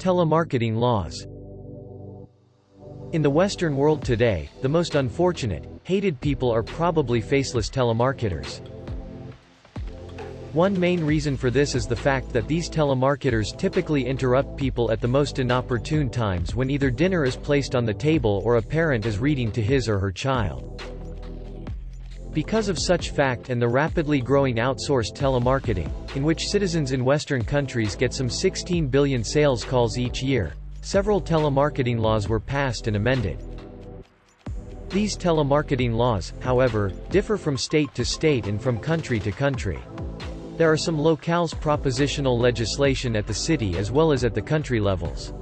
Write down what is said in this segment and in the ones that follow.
Telemarketing laws In the Western world today, the most unfortunate, hated people are probably faceless telemarketers. One main reason for this is the fact that these telemarketers typically interrupt people at the most inopportune times when either dinner is placed on the table or a parent is reading to his or her child. Because of such fact and the rapidly growing outsourced telemarketing, in which citizens in Western countries get some 16 billion sales calls each year, several telemarketing laws were passed and amended. These telemarketing laws, however, differ from state to state and from country to country. There are some locales propositional legislation at the city as well as at the country levels.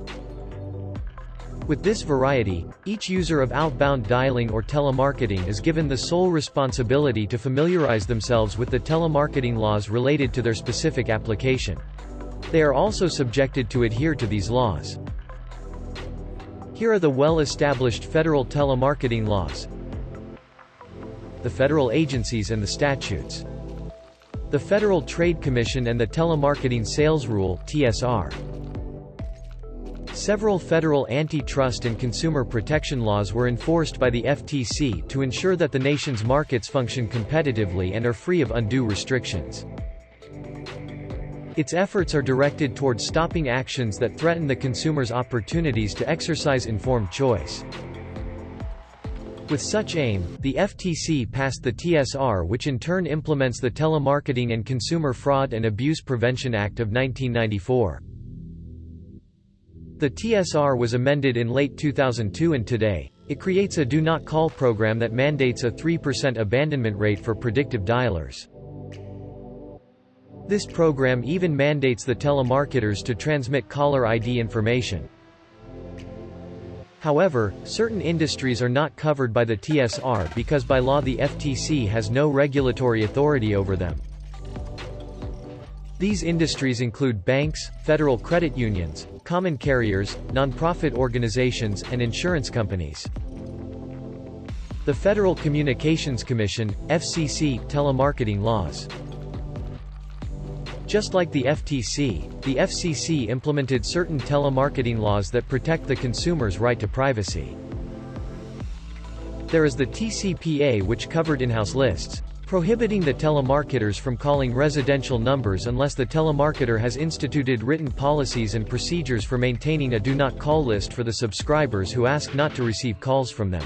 With this variety, each user of outbound dialing or telemarketing is given the sole responsibility to familiarize themselves with the telemarketing laws related to their specific application. They are also subjected to adhere to these laws. Here are the well-established federal telemarketing laws, the federal agencies and the statutes. The Federal Trade Commission and the Telemarketing Sales Rule (TSR). Several federal antitrust and consumer protection laws were enforced by the FTC to ensure that the nation's markets function competitively and are free of undue restrictions. Its efforts are directed toward stopping actions that threaten the consumer's opportunities to exercise informed choice. With such aim, the FTC passed the TSR which in turn implements the Telemarketing and Consumer Fraud and Abuse Prevention Act of 1994. The TSR was amended in late 2002 and today, it creates a do not call program that mandates a 3% abandonment rate for predictive dialers. This program even mandates the telemarketers to transmit caller ID information. However, certain industries are not covered by the TSR because by law the FTC has no regulatory authority over them. These industries include banks, federal credit unions, common carriers, nonprofit organizations, and insurance companies. The Federal Communications Commission, FCC, telemarketing laws. Just like the FTC, the FCC implemented certain telemarketing laws that protect the consumer's right to privacy. There is the TCPA which covered in-house lists, prohibiting the telemarketers from calling residential numbers unless the telemarketer has instituted written policies and procedures for maintaining a do-not-call list for the subscribers who ask not to receive calls from them.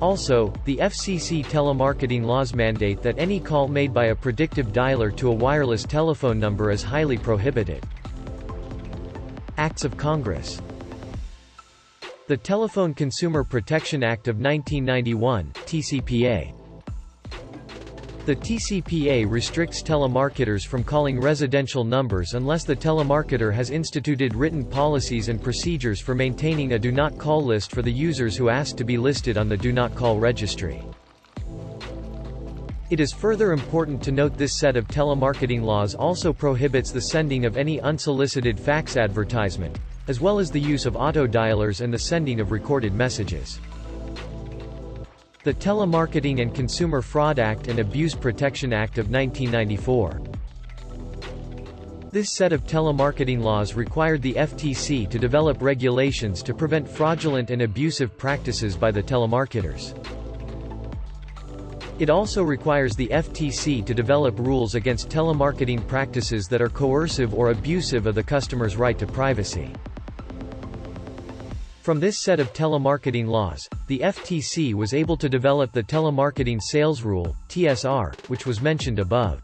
Also, the FCC telemarketing laws mandate that any call made by a predictive dialer to a wireless telephone number is highly prohibited. Acts of Congress The Telephone Consumer Protection Act of 1991, TCPA the TCPA restricts telemarketers from calling residential numbers unless the telemarketer has instituted written policies and procedures for maintaining a do not call list for the users who ask to be listed on the do not call registry. It is further important to note this set of telemarketing laws also prohibits the sending of any unsolicited fax advertisement, as well as the use of auto dialers and the sending of recorded messages. The Telemarketing and Consumer Fraud Act and Abuse Protection Act of 1994. This set of telemarketing laws required the FTC to develop regulations to prevent fraudulent and abusive practices by the telemarketers. It also requires the FTC to develop rules against telemarketing practices that are coercive or abusive of the customer's right to privacy. From this set of telemarketing laws, the FTC was able to develop the Telemarketing Sales Rule, TSR, which was mentioned above.